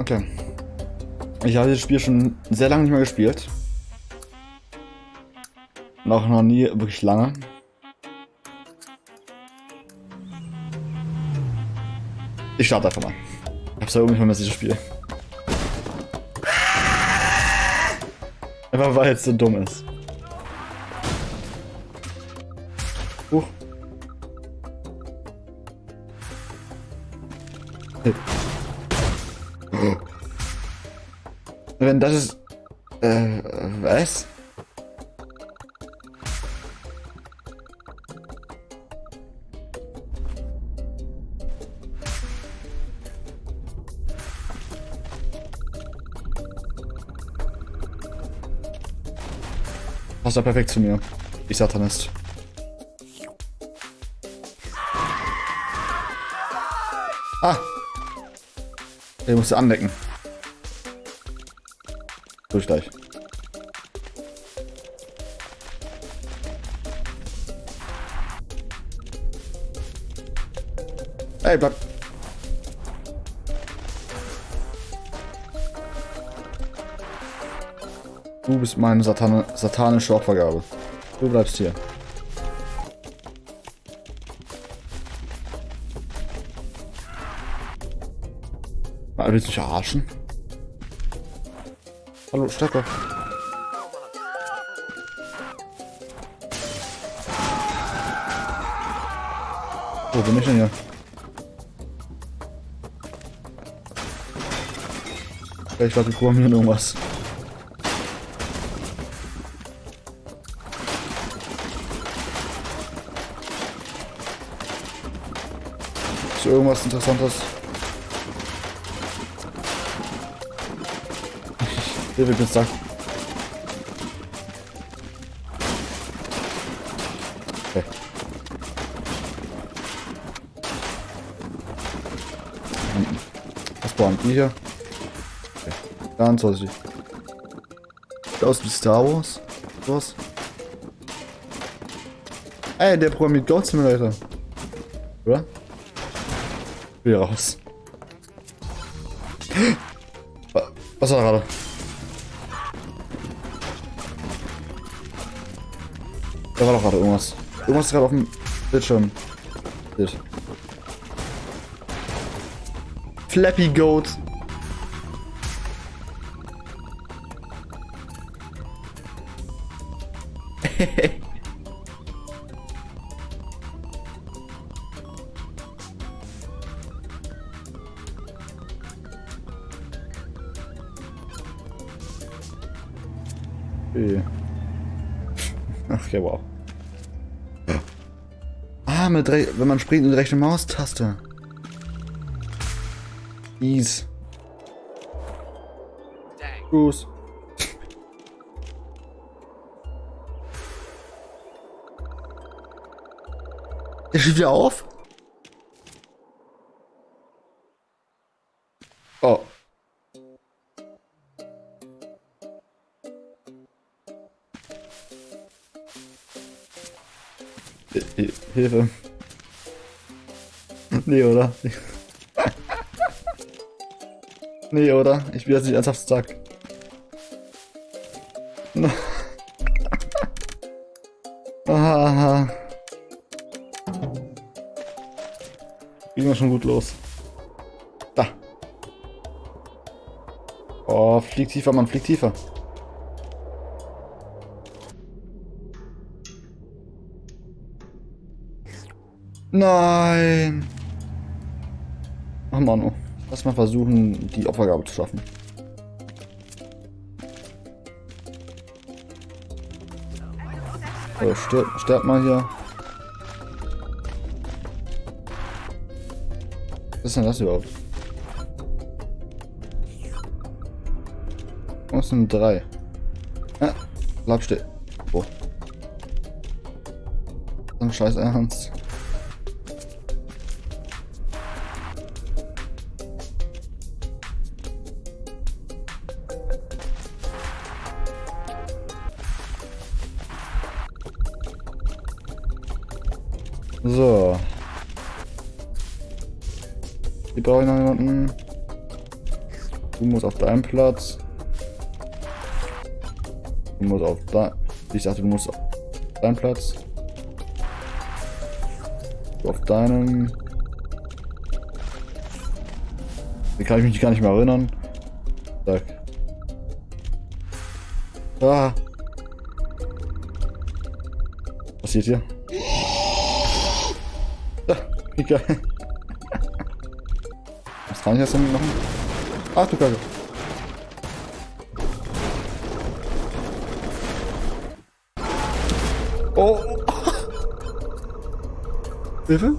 Okay. Ich habe das Spiel schon sehr lange nicht mehr gespielt. Noch, noch nie wirklich lange. Ich starte einfach mal. Ich hab's ja irgendwie vermisst, dieses Spiel. Einfach weil es so dumm ist. Huch. Hey. Wenn das ist... Äh, was? Passt ja perfekt zu mir. Ich Satanist. Ah! Der musste andecken. Durch gleich. Ey, bleib. Du bist meine Satan satanische Opfergabe. Du bleibst hier. Mal, willst du mich verarschen? Hallo, Stecker. Wo bin ich denn hier? Ich glaube, wir programmieren irgendwas. Ist irgendwas Interessantes? Bin stuck. Okay. Was brauchen die hier? Okay. Ganz vorsichtig. Sieht aus wie Star Wars. Was? Ey, der programmiert Goat Simulator. Oder? Wieder raus. Was war gerade? Da war doch gerade irgendwas. Irgendwas gerade auf dem Bildschirm. Bild. Flappy Goat. okay. Ach ja. Ah, mit wenn man springt mit der rechten Maustaste. Ease. Gruß. Der steht wieder auf? Hilfe. Nee, oder? nee, oder? Ich will jetzt nicht ernsthaft zack. Ging wir schon gut los. Da. Oh, flieg tiefer, Mann, flieg tiefer. Nein. Ach Manu. Lass mal versuchen, die Opfergabe zu schaffen. So, stirb, stirb mal hier. Was ist denn das überhaupt? Was sind drei? Ah, bleib still. Oh. Dann scheiß Ernst. So. Die brauche ich noch jemanden. Du musst auf deinen Platz. Du musst auf da. Ich dachte, du musst auf deinen Platz. Du auf deinem. Den kann ich mich gar nicht mehr erinnern. Zack. Ah. Was passiert hier? Geil. Was kann ich jetzt damit machen? Ach du Kacke. Oh. Hilfe?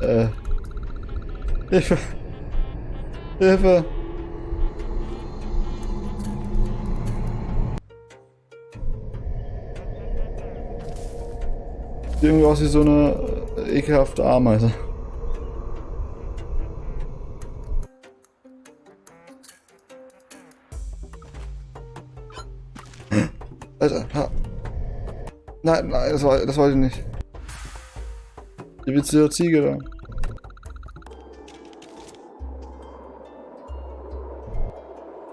Äh. Hilfe. Hilfe. Sieht irgendwie aus wie so eine ekelhafte Ameise. Alter, ha. Nein, nein, das, war, das wollte ich nicht. Die witzige Ziege da.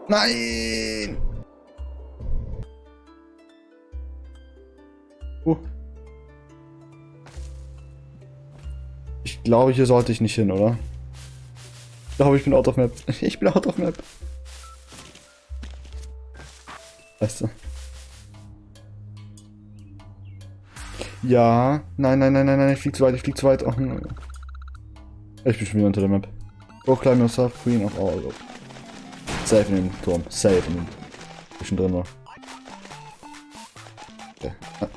Nein! Uh. Glaube, hier sollte ich nicht hin, oder? Ich glaube, ich bin out of map. Ich bin out of map. Weißt du. Ja. Nein, nein, nein, nein, nein. Ich flieg zu weit, ich flieg zu weit. Oh. Ich bin schon wieder unter der Map. Go climb yourself, queen of all. Safe in den Turm. Safe in den. Zwischendrin war. Okay. Ah.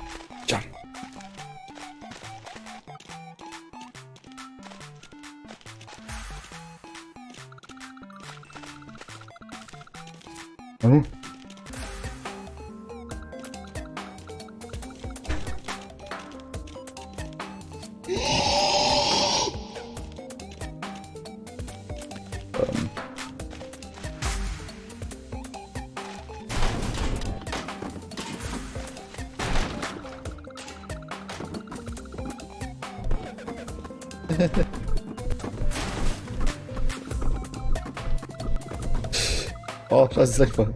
Oh, das ist voll.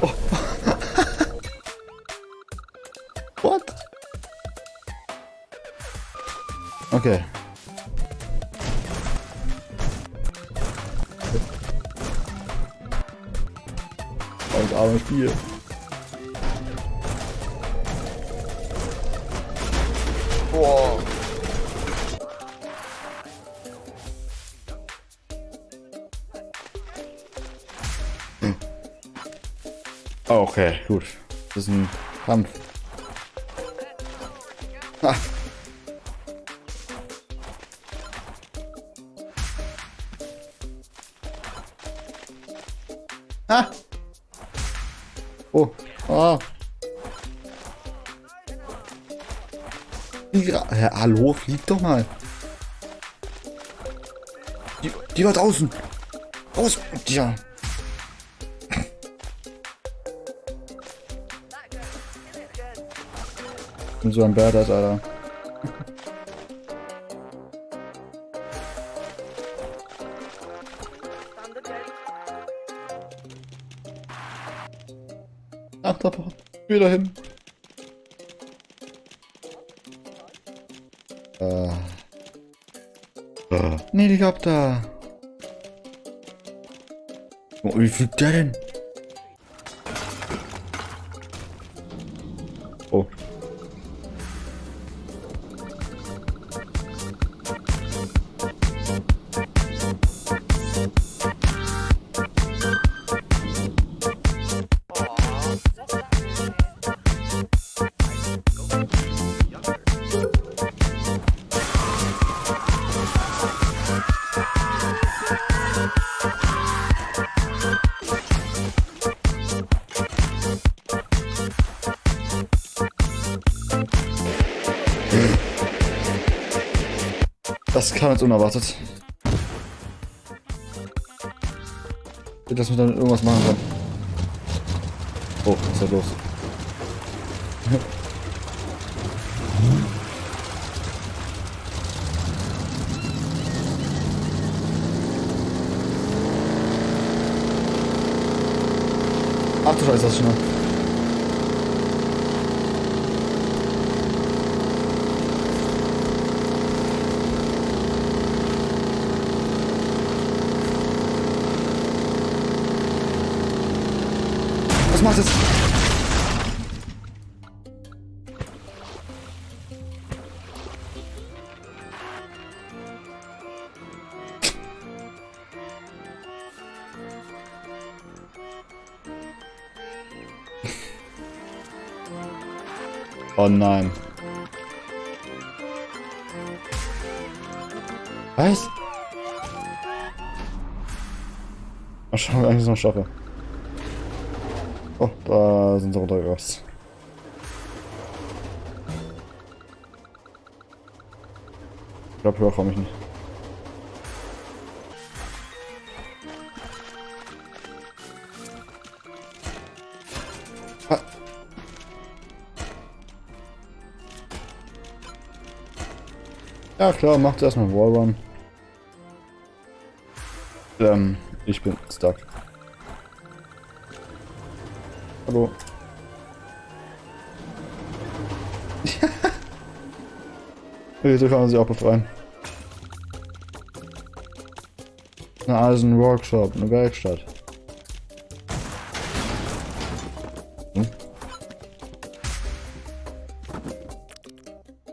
Oh. What? Okay. Das arme Spiel. Boah. Okay, gut. Das ist ein Kampf. Ah. Ah. Oh. Ah. Ja, hallo, flieg doch mal. Die, die war draußen. Raus. Ja. Bin so ein Badass, Alter. Ach, da war wieder hin. Äh. Äh. Helikopter. Oh, wie fliegt der denn? das kam jetzt unerwartet. Dass man dann irgendwas machen kann. Oh, was ist da los? Ach du Scheiße, das ist schon. Was macht es? Oh nein. Was? Mal schauen, ob ich es noch schaffe. Da sind sie runtergerast. Ich glaube, höher komme ich nicht. Ah. Ja klar, macht erstmal Wallrun. Ähm, ich bin stuck. Hallo. okay, so kann man sich auch befreien. Na, also ein Workshop, eine Werkstatt. Hm?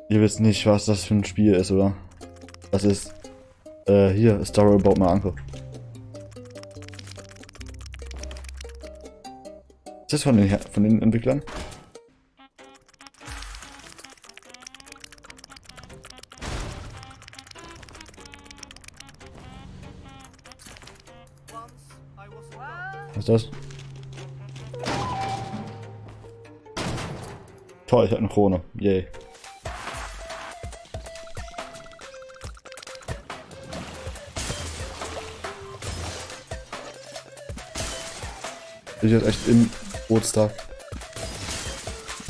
Ihr wisst nicht, was das für ein Spiel ist, oder? Das ist, äh, hier, Story About My Uncle. Ist das von den, von den Entwicklern? Was ist das? Toll, ich hab eine Krone. Yay. Ich jetzt echt im Bootstag.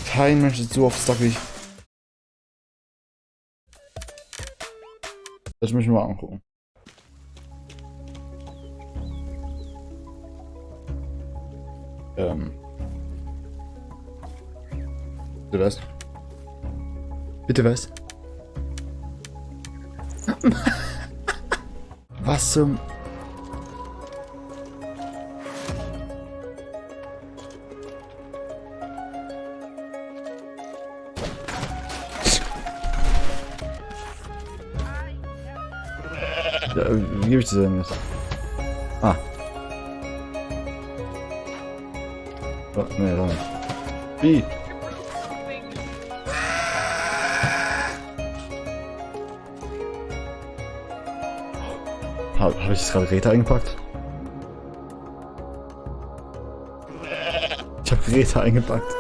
Kein Mensch ist so auf Stuck wie ich. Das muss ich mir mal angucken. Ähm. Bitte was? Bitte was? was zum... gebe ich das denn jetzt? Ah. Oh, nee, da nicht. Wie? Habe hab ich jetzt gerade Räte eingepackt? Ich habe Räte eingepackt.